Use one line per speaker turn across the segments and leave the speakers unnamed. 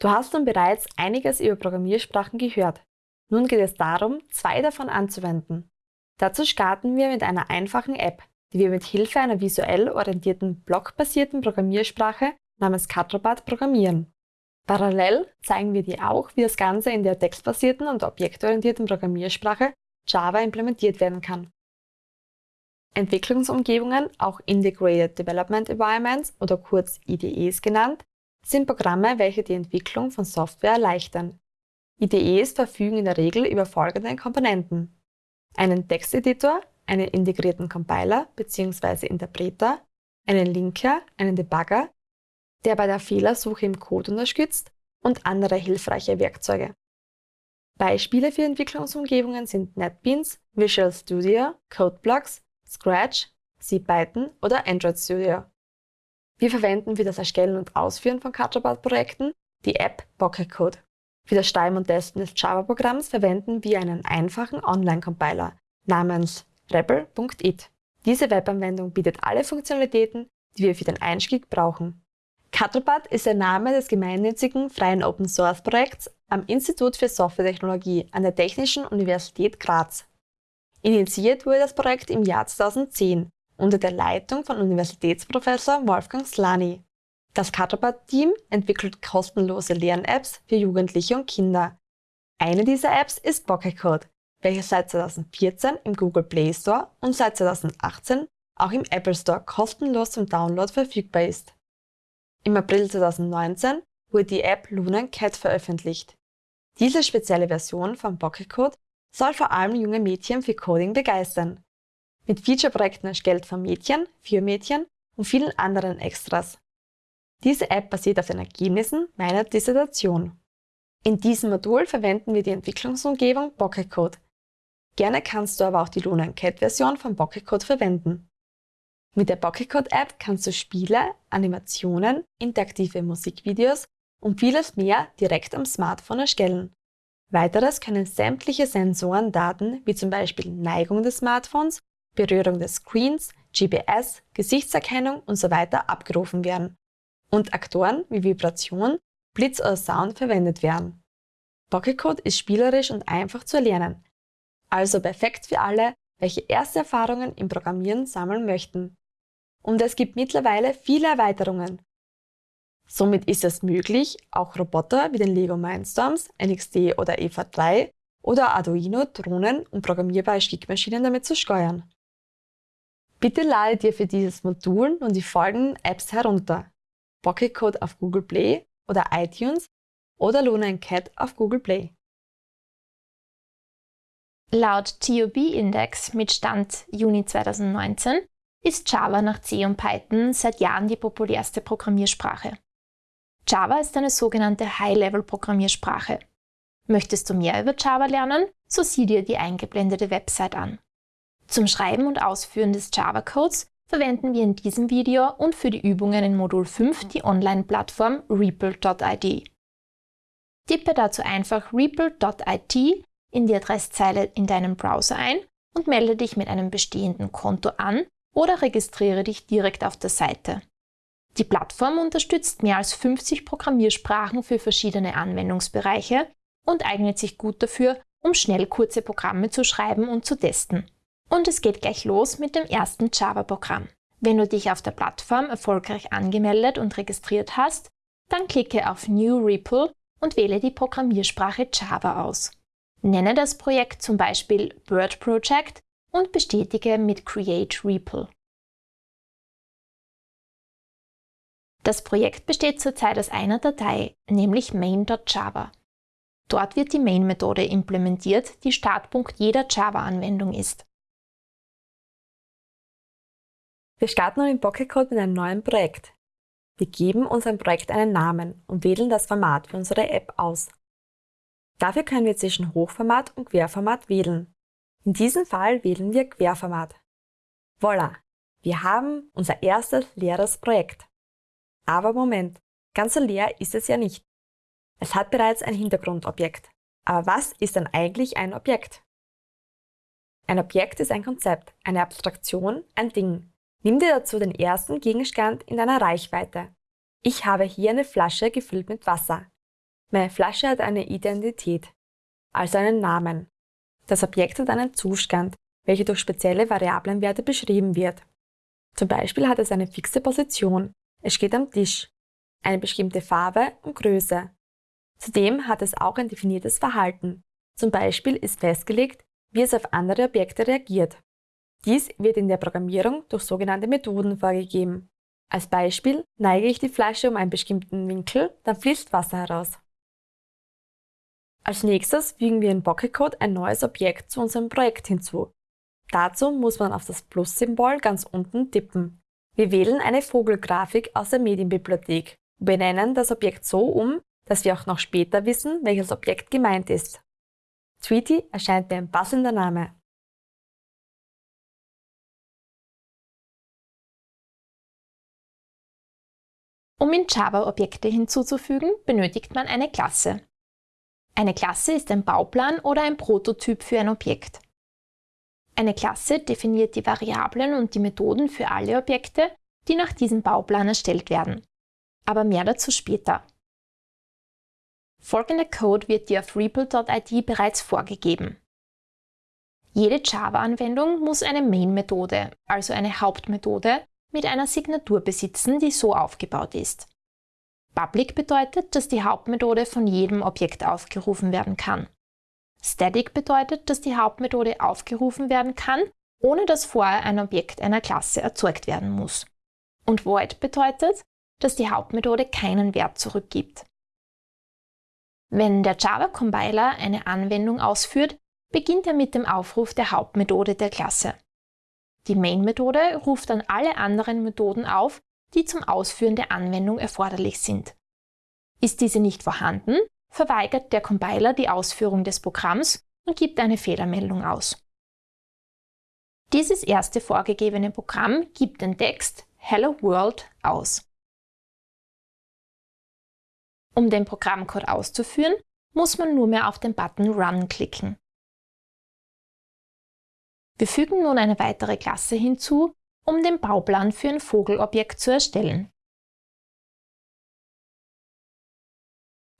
Du hast nun bereits einiges über Programmiersprachen gehört. Nun geht es darum, zwei davon anzuwenden. Dazu starten wir mit einer einfachen App, die wir mit Hilfe einer visuell orientierten blockbasierten Programmiersprache namens Catrobat programmieren. Parallel zeigen wir dir auch, wie das Ganze in der textbasierten und objektorientierten Programmiersprache Java implementiert werden kann. Entwicklungsumgebungen, auch Integrated Development Environments oder kurz IDEs genannt, sind Programme, welche die Entwicklung von Software erleichtern. IDEs verfügen in der Regel über folgende Komponenten. Einen Texteditor, einen integrierten Compiler bzw. Interpreter, einen Linker, einen Debugger, der bei der Fehlersuche im Code unterstützt und andere hilfreiche Werkzeuge. Beispiele für Entwicklungsumgebungen sind NetBeans, Visual Studio, CodeBlocks, Scratch, CPython oder Android Studio. Wir verwenden für das Erstellen und Ausführen von Kajabat-Projekten die App Pocket Code. Für das Schreiben und Testen des Java-Programms verwenden wir einen einfachen Online-Compiler namens rebel.it. Diese Webanwendung bietet alle Funktionalitäten, die wir für den Einstieg brauchen. Cuddlebutt ist der Name des gemeinnützigen freien Open-Source-Projekts am Institut für Softwaretechnologie an der Technischen Universität Graz. Initiiert wurde das Projekt im Jahr 2010 unter der Leitung von Universitätsprofessor Wolfgang Slani. Das Cuddlebutt-Team entwickelt kostenlose Lern-Apps für Jugendliche und Kinder. Eine dieser Apps ist Pocket Code, welche seit 2014 im Google Play Store und seit 2018 auch im Apple Store kostenlos zum Download verfügbar ist. Im April 2019 wurde die App Luna Cat veröffentlicht. Diese spezielle Version von Pocket Code soll vor allem junge Mädchen für Coding begeistern. Mit Feature-Projekten erstellt von Mädchen, für Mädchen und vielen anderen Extras. Diese App basiert auf den Ergebnissen meiner Dissertation. In diesem Modul verwenden wir die Entwicklungsumgebung Pocket Code. Gerne kannst du aber auch die Luna Cat Version von Pocket Code verwenden. Mit der Pocket App kannst du Spiele, Animationen, interaktive Musikvideos und vieles mehr direkt am Smartphone erstellen. Weiteres können sämtliche Sensorendaten wie zum Beispiel Neigung des Smartphones, Berührung des Screens, GPS, Gesichtserkennung usw. So abgerufen werden und Aktoren wie Vibration, Blitz oder Sound verwendet werden. Pocket ist spielerisch und einfach zu erlernen, also perfekt für alle, welche erste Erfahrungen im Programmieren sammeln möchten und es gibt mittlerweile viele Erweiterungen. Somit ist es möglich, auch Roboter wie den Lego Mindstorms, NXT oder EVA 3 oder Arduino, Drohnen und programmierbare Stickmaschinen damit zu steuern. Bitte lade dir für dieses Modul nun die folgenden Apps herunter. Pocket Code auf Google Play oder iTunes oder Luna Cat auf Google Play.
Laut TOB Index mit Stand Juni 2019 ist Java nach C und Python seit Jahren die populärste Programmiersprache. Java ist eine sogenannte High-Level-Programmiersprache. Möchtest du mehr über Java lernen? So sieh dir die eingeblendete Website an. Zum Schreiben und Ausführen des Java-Codes verwenden wir in diesem Video und für die Übungen in Modul 5 die Online-Plattform REPL.id. Tippe dazu einfach REPL.it in die Adresszeile in deinem Browser ein und melde dich mit einem bestehenden Konto an oder registriere dich direkt auf der Seite. Die Plattform unterstützt mehr als 50 Programmiersprachen für verschiedene Anwendungsbereiche und eignet sich gut dafür, um schnell kurze Programme zu schreiben und zu testen. Und es geht gleich los mit dem ersten Java-Programm. Wenn du dich auf der Plattform erfolgreich angemeldet und registriert hast, dann klicke auf New REPL und wähle die Programmiersprache Java aus. Nenne das Projekt zum Beispiel Bird Project und bestätige mit Create REPL. Das Projekt besteht zurzeit aus einer Datei, nämlich main.java. Dort wird die Main-Methode implementiert, die Startpunkt jeder Java-Anwendung ist.
Wir starten nun in Pocket Code mit einem neuen Projekt. Wir geben unserem Projekt einen Namen und wählen das Format für unsere App aus. Dafür können wir zwischen Hochformat und Querformat wählen. In diesem Fall wählen wir Querformat. Voila! Wir haben unser erstes leeres Projekt. Aber Moment, ganz so leer ist es ja nicht. Es hat bereits ein Hintergrundobjekt. Aber was ist denn eigentlich ein Objekt? Ein Objekt ist ein Konzept, eine Abstraktion, ein Ding. Nimm dir dazu den ersten Gegenstand in deiner Reichweite. Ich habe hier eine Flasche gefüllt mit Wasser. Meine Flasche hat eine Identität, also einen Namen. Das Objekt hat einen Zustand, welcher durch spezielle Variablenwerte beschrieben wird. Zum Beispiel hat es eine fixe Position, es steht am Tisch, eine bestimmte Farbe und Größe. Zudem hat es auch ein definiertes Verhalten. Zum Beispiel ist festgelegt, wie es auf andere Objekte reagiert. Dies wird in der Programmierung durch sogenannte Methoden vorgegeben. Als Beispiel neige ich die Flasche um einen bestimmten Winkel, dann fließt Wasser heraus. Als nächstes fügen wir in Pocketcode ein neues Objekt zu unserem Projekt hinzu. Dazu muss man auf das Plus-Symbol ganz unten tippen. Wir wählen eine Vogelgrafik aus der Medienbibliothek und benennen das Objekt so um, dass wir auch noch später wissen, welches Objekt gemeint ist. Tweety erscheint mir ein passender Name.
Um in Java Objekte hinzuzufügen, benötigt man eine Klasse. Eine Klasse ist ein Bauplan oder ein Prototyp für ein Objekt. Eine Klasse definiert die Variablen und die Methoden für alle Objekte, die nach diesem Bauplan erstellt werden. Aber mehr dazu später. Folgender Code wird dir auf REPL.id bereits vorgegeben. Jede Java-Anwendung muss eine Main-Methode, also eine Hauptmethode, mit einer Signatur besitzen, die so aufgebaut ist. Public bedeutet, dass die Hauptmethode von jedem Objekt aufgerufen werden kann. Static bedeutet, dass die Hauptmethode aufgerufen werden kann, ohne dass vorher ein Objekt einer Klasse erzeugt werden muss. Und Void bedeutet, dass die Hauptmethode keinen Wert zurückgibt. Wenn der Java-Compiler eine Anwendung ausführt, beginnt er mit dem Aufruf der Hauptmethode der Klasse. Die Main-Methode ruft dann alle anderen Methoden auf, die zum Ausführen der Anwendung erforderlich sind. Ist diese nicht vorhanden, verweigert der Compiler die Ausführung des Programms und gibt eine Fehlermeldung aus. Dieses erste vorgegebene Programm gibt den Text Hello World aus. Um den Programmcode auszuführen, muss man nur mehr auf den Button Run klicken. Wir fügen nun eine weitere Klasse hinzu, um den Bauplan für ein Vogelobjekt zu erstellen.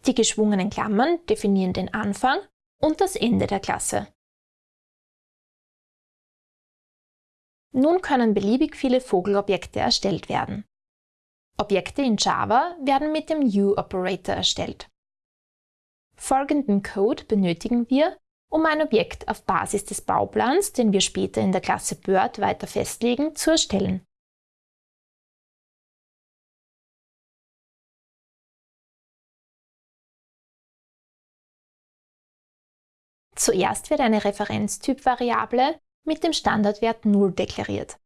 Die geschwungenen Klammern definieren den Anfang und das Ende der Klasse. Nun können beliebig viele Vogelobjekte erstellt werden. Objekte in Java werden mit dem New-Operator erstellt. Folgenden Code benötigen wir, um ein Objekt auf Basis des Bauplans, den wir später in der Klasse Bird weiter festlegen, zu erstellen. Zuerst wird eine Referenztyp-Variable mit dem Standardwert 0 deklariert.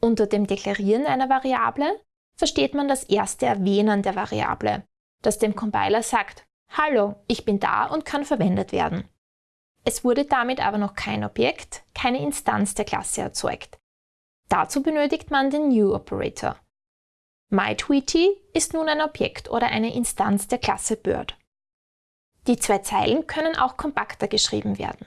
Unter dem Deklarieren einer Variable versteht man das erste Erwähnen der Variable, das dem Compiler sagt, Hallo, ich bin da und kann verwendet werden. Es wurde damit aber noch kein Objekt, keine Instanz der Klasse erzeugt. Dazu benötigt man den New-Operator. MyTweety ist nun ein Objekt oder eine Instanz der Klasse Bird. Die zwei Zeilen können auch kompakter geschrieben werden.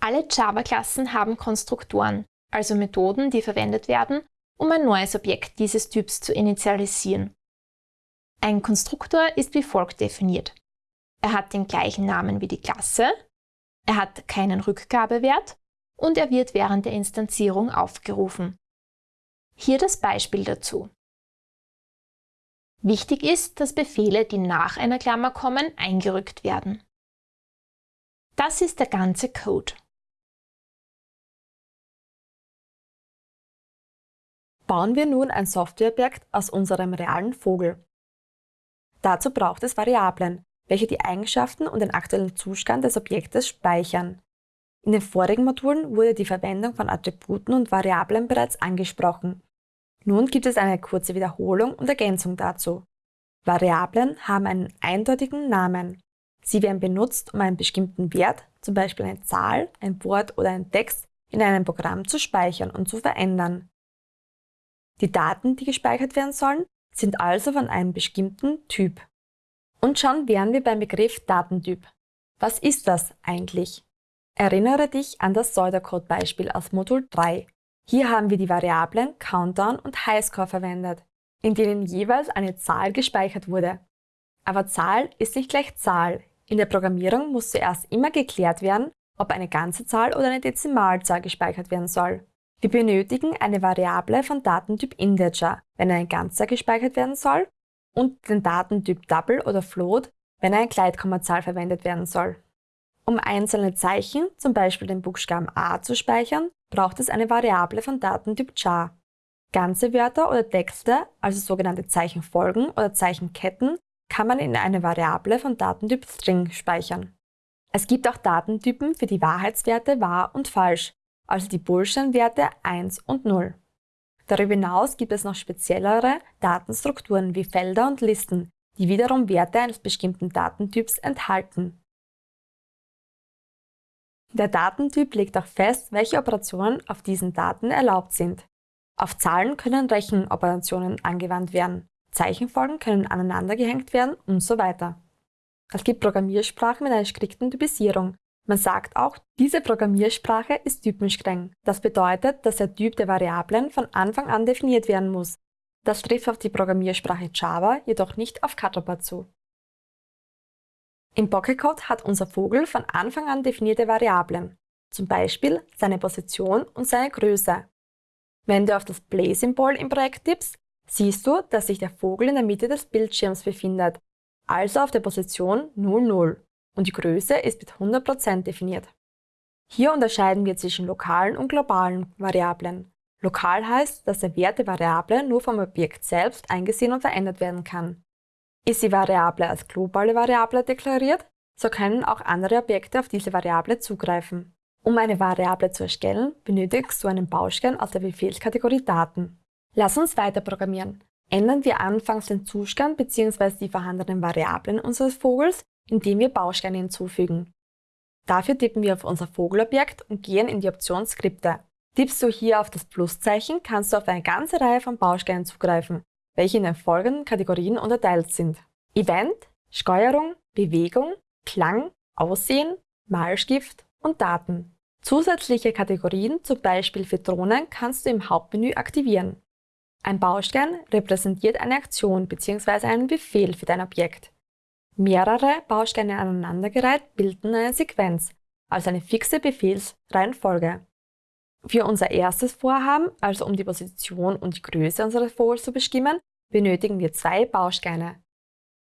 Alle Java-Klassen haben Konstruktoren, also Methoden, die verwendet werden, um ein neues Objekt dieses Typs zu initialisieren. Ein Konstruktor ist wie folgt definiert. Er hat den gleichen Namen wie die Klasse, er hat keinen Rückgabewert und er wird während der Instanzierung aufgerufen. Hier das Beispiel dazu. Wichtig ist, dass Befehle, die nach einer Klammer kommen, eingerückt werden. Das ist der ganze Code.
Bauen wir nun ein Softwareobjekt aus unserem realen Vogel. Dazu braucht es Variablen, welche die Eigenschaften und den aktuellen Zustand des Objektes speichern. In den vorigen Modulen wurde die Verwendung von Attributen und Variablen bereits angesprochen. Nun gibt es eine kurze Wiederholung und Ergänzung dazu. Variablen haben einen eindeutigen Namen. Sie werden benutzt, um einen bestimmten Wert, zum Beispiel eine Zahl, ein Wort oder ein Text, in einem Programm zu speichern und zu verändern. Die Daten, die gespeichert werden sollen, sind also von einem bestimmten Typ. Und schon wären wir beim Begriff Datentyp. Was ist das eigentlich? Erinnere dich an das Pseudocode-Beispiel aus Modul 3. Hier haben wir die Variablen Countdown und Highscore verwendet, in denen jeweils eine Zahl gespeichert wurde. Aber Zahl ist nicht gleich Zahl. In der Programmierung muss zuerst immer geklärt werden, ob eine ganze Zahl oder eine Dezimalzahl gespeichert werden soll. Wir benötigen eine Variable von Datentyp Integer, wenn eine Ganzzahl gespeichert werden soll, und den Datentyp Double oder Float, wenn eine Gleitkommazahl verwendet werden soll. Um einzelne Zeichen, zum Beispiel den Buchstaben a, zu speichern, braucht es eine Variable von Datentyp char. Ganze Wörter oder Texte, also sogenannte Zeichenfolgen oder Zeichenketten, kann man in eine Variable von Datentyp String speichern. Es gibt auch Datentypen für die Wahrheitswerte wahr und falsch, also die Bullshit-Werte 1 und 0. Darüber hinaus gibt es noch speziellere Datenstrukturen wie Felder und Listen, die wiederum Werte eines bestimmten Datentyps enthalten. Der Datentyp legt auch fest, welche Operationen auf diesen Daten erlaubt sind. Auf Zahlen können Rechenoperationen angewandt werden, Zeichenfolgen können aneinandergehängt werden und so weiter. Es gibt Programmiersprachen mit einer strikten Typisierung, man sagt auch, diese Programmiersprache ist typenstreng. Das bedeutet, dass der Typ der Variablen von Anfang an definiert werden muss. Das trifft auf die Programmiersprache Java jedoch nicht auf Catopper zu. Im Pocketcode hat unser Vogel von Anfang an definierte Variablen, zum Beispiel seine Position und seine Größe. Wenn du auf das Play-Symbol im Projekt tippst, siehst du, dass sich der Vogel in der Mitte des Bildschirms befindet, also auf der Position 00 und die Größe ist mit 100% definiert. Hier unterscheiden wir zwischen lokalen und globalen Variablen. Lokal heißt, dass der Wert der Variable nur vom Objekt selbst eingesehen und verändert werden kann. Ist die Variable als globale Variable deklariert, so können auch andere Objekte auf diese Variable zugreifen. Um eine Variable zu erstellen, benötigst du einen Baustein aus der Befehlskategorie Daten. Lass uns weiter programmieren. Ändern wir anfangs den Zustand bzw. die vorhandenen Variablen unseres Vogels, indem wir Bausteine hinzufügen. Dafür tippen wir auf unser Vogelobjekt und gehen in die Option Skripte. Tippst du hier auf das Pluszeichen, kannst du auf eine ganze Reihe von Bausteinen zugreifen, welche in den folgenden Kategorien unterteilt sind. Event, Steuerung, Bewegung, Klang, Aussehen, Malstift und Daten. Zusätzliche Kategorien, zum Beispiel für Drohnen, kannst du im Hauptmenü aktivieren. Ein Baustein repräsentiert eine Aktion bzw. einen Befehl für dein Objekt. Mehrere Bausteine aneinandergereiht bilden eine Sequenz, also eine fixe Befehlsreihenfolge. Für unser erstes Vorhaben, also um die Position und die Größe unseres Vogels zu bestimmen, benötigen wir zwei Bausteine.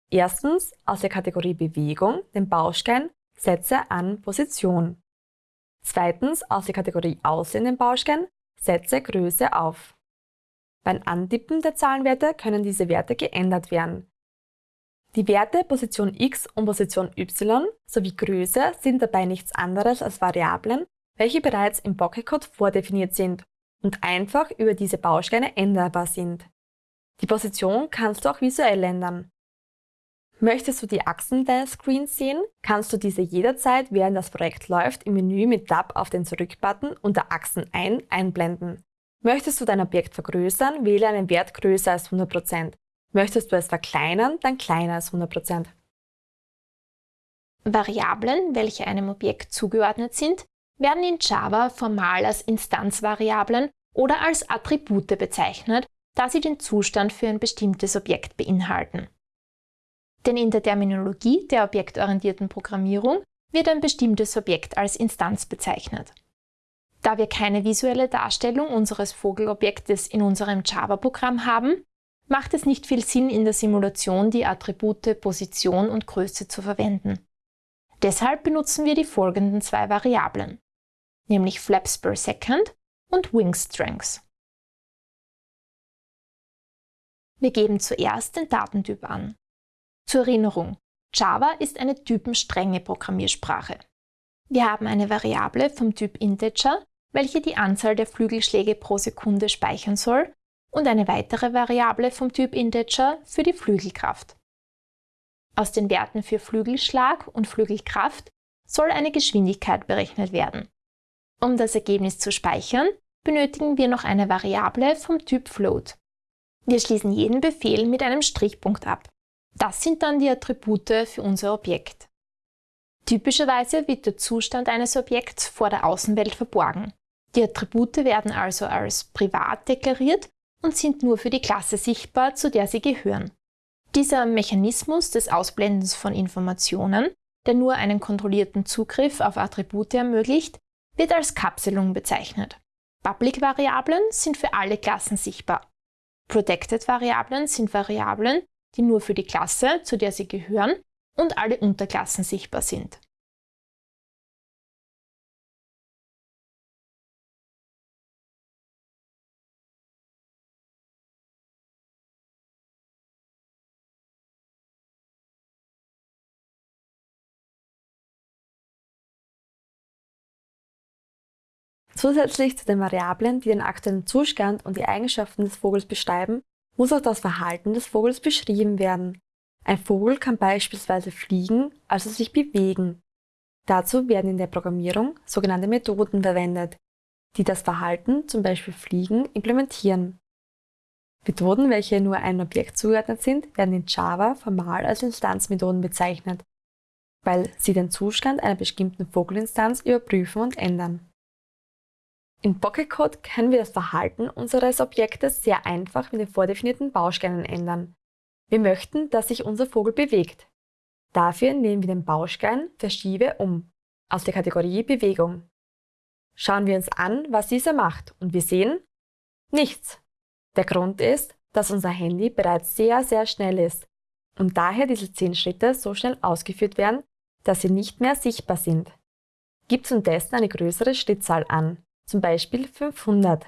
Erstens aus der Kategorie Bewegung den Baustein Setze an Position. Zweitens aus der Kategorie Aussehen den Baustein Setze Größe auf. Beim Antippen der Zahlenwerte können diese Werte geändert werden. Die Werte Position x und Position y sowie Größe sind dabei nichts anderes als Variablen, welche bereits im Pocketcode vordefiniert sind und einfach über diese Bausteine änderbar sind. Die Position kannst du auch visuell ändern. Möchtest du die Achsen deines Screens sehen, kannst du diese jederzeit, während das Projekt läuft, im Menü mit Tab auf den Zurück-Button unter Achsen ein einblenden. Möchtest du dein Objekt vergrößern, wähle einen Wert größer als 100%. Möchtest du es verkleinern, dann kleiner als 100%.
Variablen, welche einem Objekt zugeordnet sind, werden in Java formal als Instanzvariablen oder als Attribute bezeichnet, da sie den Zustand für ein bestimmtes Objekt beinhalten. Denn in der Terminologie der objektorientierten Programmierung wird ein bestimmtes Objekt als Instanz bezeichnet. Da wir keine visuelle Darstellung unseres Vogelobjektes in unserem Java-Programm haben, macht es nicht viel Sinn, in der Simulation die Attribute Position und Größe zu verwenden. Deshalb benutzen wir die folgenden zwei Variablen, nämlich Flaps per Second und Wing Strengths. Wir geben zuerst den Datentyp an. Zur Erinnerung, Java ist eine typenstrenge Programmiersprache. Wir haben eine Variable vom Typ Integer, welche die Anzahl der Flügelschläge pro Sekunde speichern soll und eine weitere Variable vom Typ Integer für die Flügelkraft. Aus den Werten für Flügelschlag und Flügelkraft soll eine Geschwindigkeit berechnet werden. Um das Ergebnis zu speichern, benötigen wir noch eine Variable vom Typ Float. Wir schließen jeden Befehl mit einem Strichpunkt ab. Das sind dann die Attribute für unser Objekt. Typischerweise wird der Zustand eines Objekts vor der Außenwelt verborgen. Die Attribute werden also als privat deklariert und sind nur für die Klasse sichtbar, zu der sie gehören. Dieser Mechanismus des Ausblendens von Informationen, der nur einen kontrollierten Zugriff auf Attribute ermöglicht, wird als Kapselung bezeichnet. Public-Variablen sind für alle Klassen sichtbar. Protected-Variablen sind Variablen, die nur für die Klasse, zu der sie gehören, und alle Unterklassen sichtbar sind.
Zusätzlich zu den Variablen, die den aktuellen Zustand und die Eigenschaften des Vogels beschreiben, muss auch das Verhalten des Vogels beschrieben werden. Ein Vogel kann beispielsweise fliegen, also sich bewegen. Dazu werden in der Programmierung sogenannte Methoden verwendet, die das Verhalten, zum Beispiel Fliegen, implementieren. Methoden, welche nur einem Objekt zugeordnet sind, werden in Java formal als Instanzmethoden bezeichnet, weil sie den Zustand einer bestimmten Vogelinstanz überprüfen und ändern. In Pocketcode können wir das Verhalten unseres Objektes sehr einfach mit den vordefinierten Bausteinen ändern. Wir möchten, dass sich unser Vogel bewegt. Dafür nehmen wir den Baustein Verschiebe um aus der Kategorie Bewegung. Schauen wir uns an, was dieser macht und wir sehen nichts. Der Grund ist, dass unser Handy bereits sehr, sehr schnell ist und daher diese 10 Schritte so schnell ausgeführt werden, dass sie nicht mehr sichtbar sind. Gibt zum Testen eine größere Schrittzahl an, zum Beispiel 500.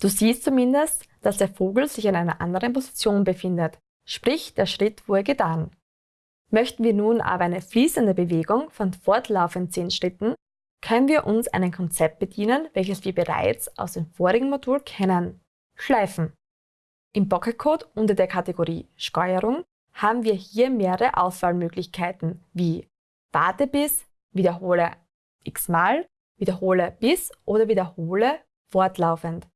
Du siehst zumindest, dass der Vogel sich in einer anderen Position befindet, sprich der Schritt wurde getan. Möchten wir nun aber eine fließende Bewegung von fortlaufend 10 Schritten, können wir uns ein Konzept bedienen, welches wir bereits aus dem vorigen Modul kennen. Schleifen. Im Pocketcode unter der Kategorie Steuerung haben wir hier mehrere Auswahlmöglichkeiten wie Warte bis, wiederhole x-mal Wiederhole bis oder wiederhole fortlaufend.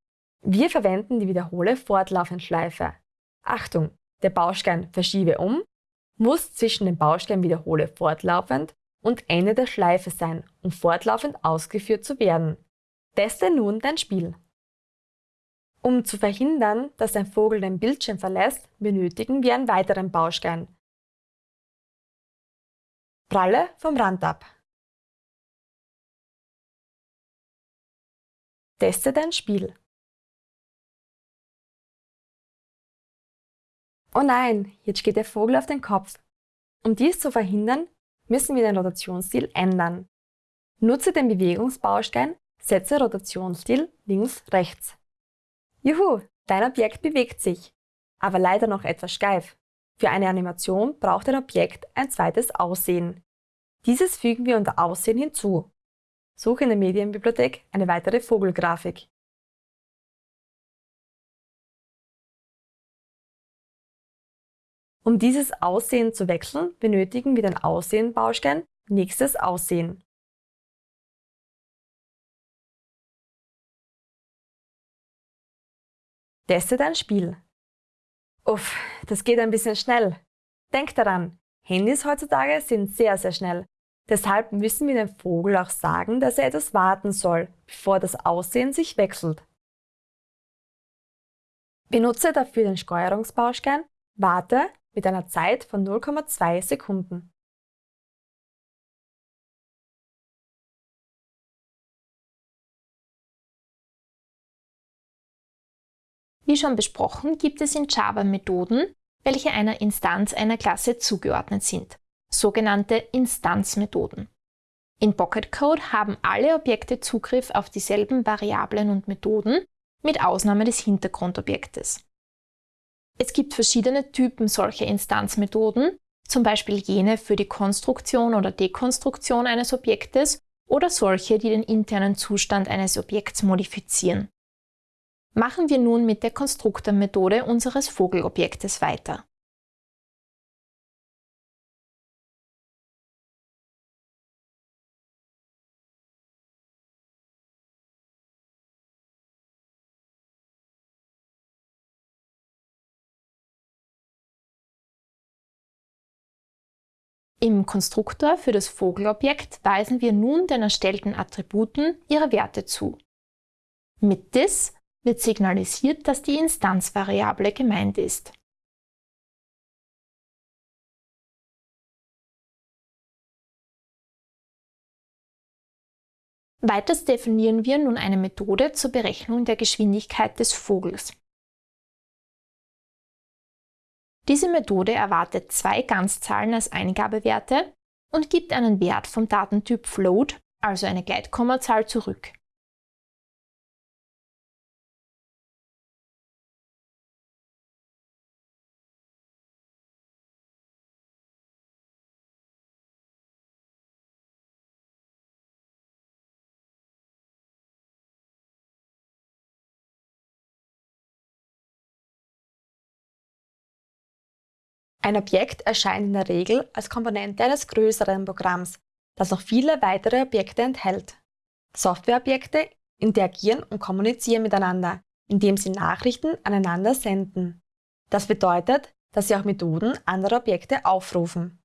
Wir verwenden die Wiederhole fortlaufend Schleife. Achtung, der Baustein Verschiebe um muss zwischen dem Baustein Wiederhole fortlaufend und Ende der Schleife sein, um fortlaufend ausgeführt zu werden. Teste nun dein Spiel. Um zu verhindern, dass ein Vogel den Bildschirm verlässt, benötigen wir einen weiteren Baustein. Pralle vom Rand ab. Teste dein Spiel. Oh nein, jetzt geht der Vogel auf den Kopf. Um dies zu verhindern, müssen wir den Rotationsstil ändern. Nutze den Bewegungsbaustein Setze Rotationsstil links-rechts. Juhu, dein Objekt bewegt sich, aber leider noch etwas steif. Für eine Animation braucht ein Objekt ein zweites Aussehen. Dieses fügen wir unter Aussehen hinzu. Suche in der Medienbibliothek eine weitere Vogelgrafik. Um dieses Aussehen zu wechseln, benötigen wir den Aussehen-Baustein Nächstes Aussehen. Teste dein Spiel. Uff, das geht ein bisschen schnell. Denk daran, Handys heutzutage sind sehr, sehr schnell Deshalb müssen wir dem Vogel auch sagen, dass er etwas warten soll, bevor das Aussehen sich wechselt. Benutze dafür den Steuerungsbaustein Warte mit einer Zeit von 0,2 Sekunden.
Wie schon besprochen, gibt es in Java Methoden, welche einer Instanz einer Klasse zugeordnet sind sogenannte Instanzmethoden. In Pocket Code haben alle Objekte Zugriff auf dieselben Variablen und Methoden, mit Ausnahme des Hintergrundobjektes. Es gibt verschiedene Typen solcher Instanzmethoden, zum Beispiel jene für die Konstruktion oder Dekonstruktion eines Objektes oder solche, die den internen Zustand eines Objekts modifizieren. Machen wir nun mit der Konstruktormethode unseres Vogelobjektes weiter. Im Konstruktor für das Vogelobjekt weisen wir nun den erstellten Attributen ihre Werte zu. Mit this wird signalisiert, dass die Instanzvariable gemeint ist. Weiters definieren wir nun eine Methode zur Berechnung der Geschwindigkeit des Vogels. Diese Methode erwartet zwei Ganzzahlen als Eingabewerte und gibt einen Wert vom Datentyp Float, also eine Gleitkommazahl, zurück.
Ein Objekt erscheint in der Regel als Komponente eines größeren Programms, das noch viele weitere Objekte enthält. Softwareobjekte interagieren und kommunizieren miteinander, indem sie Nachrichten aneinander senden. Das bedeutet, dass sie auch Methoden anderer Objekte aufrufen.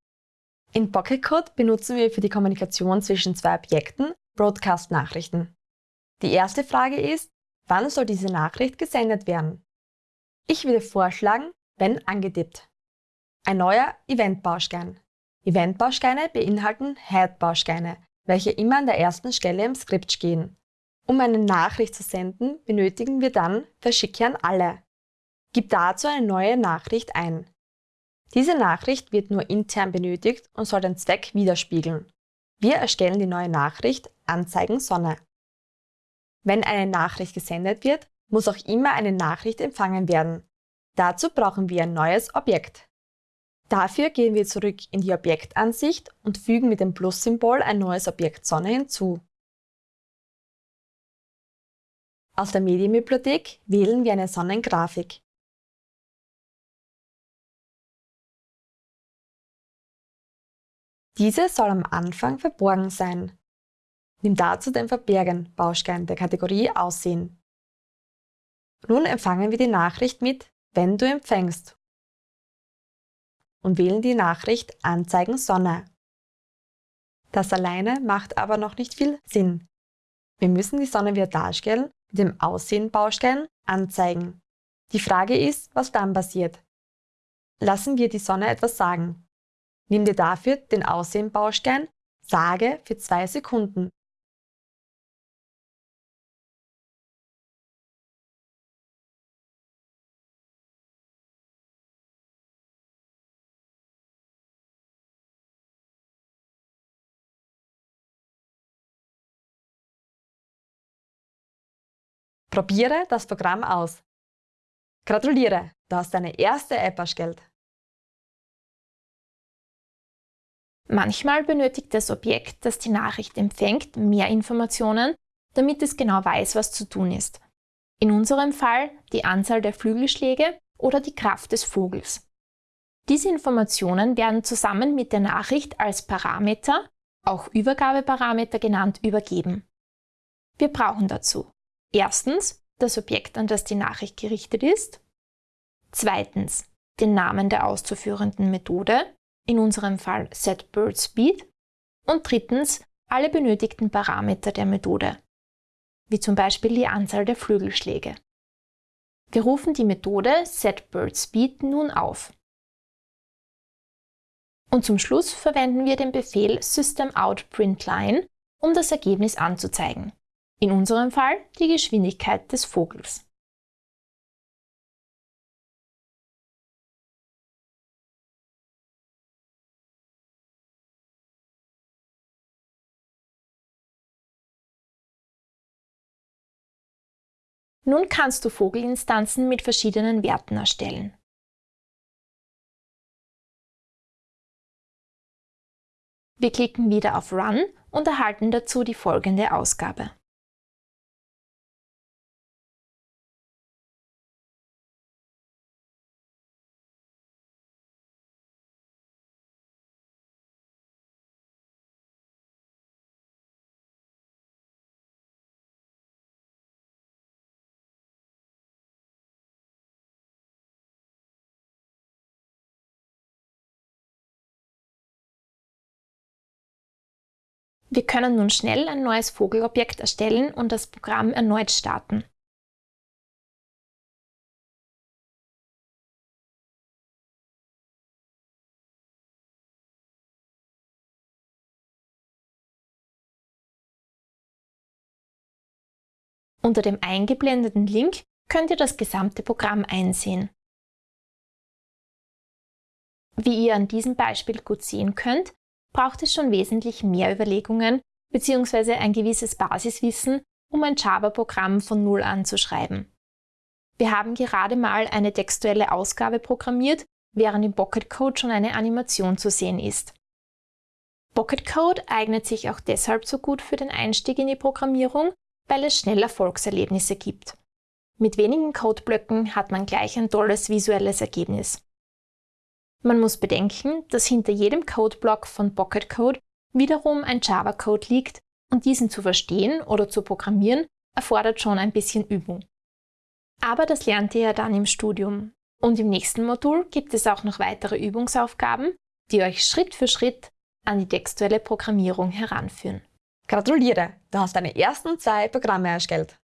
In Pocket Code benutzen wir für die Kommunikation zwischen zwei Objekten Broadcast-Nachrichten. Die erste Frage ist, wann soll diese Nachricht gesendet werden? Ich würde vorschlagen, wenn angetippt. Ein neuer Event-Baustein. Event-Bausteine beinhalten Head-Bausteine, welche immer an der ersten Stelle im Skript stehen. Um eine Nachricht zu senden, benötigen wir dann Verschicke an alle. Gib dazu eine neue Nachricht ein. Diese Nachricht wird nur intern benötigt und soll den Zweck widerspiegeln. Wir erstellen die neue Nachricht Anzeigen Sonne. Wenn eine Nachricht gesendet wird, muss auch immer eine Nachricht empfangen werden. Dazu brauchen wir ein neues Objekt. Dafür gehen wir zurück in die Objektansicht und fügen mit dem Plus-Symbol ein neues Objekt Sonne hinzu. Aus der Medienbibliothek wählen wir eine Sonnengrafik. Diese soll am Anfang verborgen sein. Nimm dazu den Verbergen-Baustein der Kategorie Aussehen. Nun empfangen wir die Nachricht mit Wenn du empfängst und wählen die Nachricht Anzeigen Sonne. Das alleine macht aber noch nicht viel Sinn. Wir müssen die Sonne wieder darstellen mit dem Aussehen-Baustein Anzeigen. Die Frage ist, was dann passiert. Lassen wir die Sonne etwas sagen. Nimm dir dafür den Aussehen-Baustein Sage für zwei Sekunden Probiere das Programm aus. Gratuliere, du hast deine erste App erstellt.
Manchmal benötigt das Objekt, das die Nachricht empfängt, mehr Informationen, damit es genau weiß, was zu tun ist. In unserem Fall die Anzahl der Flügelschläge oder die Kraft des Vogels. Diese Informationen werden zusammen mit der Nachricht als Parameter, auch Übergabeparameter genannt, übergeben. Wir brauchen dazu Erstens das Objekt, an das die Nachricht gerichtet ist. Zweitens den Namen der auszuführenden Methode, in unserem Fall setBirdSpeed. Und drittens alle benötigten Parameter der Methode, wie zum Beispiel die Anzahl der Flügelschläge. Wir rufen die Methode setBirdSpeed nun auf. Und zum Schluss verwenden wir den Befehl systemoutPrintLine, um das Ergebnis anzuzeigen. In unserem Fall die Geschwindigkeit des Vogels. Nun kannst du Vogelinstanzen mit verschiedenen Werten erstellen. Wir klicken wieder auf Run und erhalten dazu die folgende Ausgabe. Wir können nun schnell ein neues Vogelobjekt erstellen und das Programm erneut starten. Unter dem eingeblendeten Link könnt ihr das gesamte Programm einsehen. Wie ihr an diesem Beispiel gut sehen könnt, braucht es schon wesentlich mehr Überlegungen bzw. ein gewisses Basiswissen, um ein Java-Programm von Null an zu schreiben. Wir haben gerade mal eine textuelle Ausgabe programmiert, während im Pocket Code schon eine Animation zu sehen ist. Pocket Code eignet sich auch deshalb so gut für den Einstieg in die Programmierung, weil es schnell Erfolgserlebnisse gibt. Mit wenigen Codeblöcken hat man gleich ein tolles visuelles Ergebnis. Man muss bedenken, dass hinter jedem Codeblock von Pocket Code wiederum ein Java-Code liegt und diesen zu verstehen oder zu programmieren erfordert schon ein bisschen Übung. Aber das lernt ihr ja dann im Studium. Und im nächsten Modul gibt es auch noch weitere Übungsaufgaben, die euch Schritt für Schritt an die textuelle Programmierung heranführen.
Gratuliere, du hast deine ersten zwei Programme erstellt.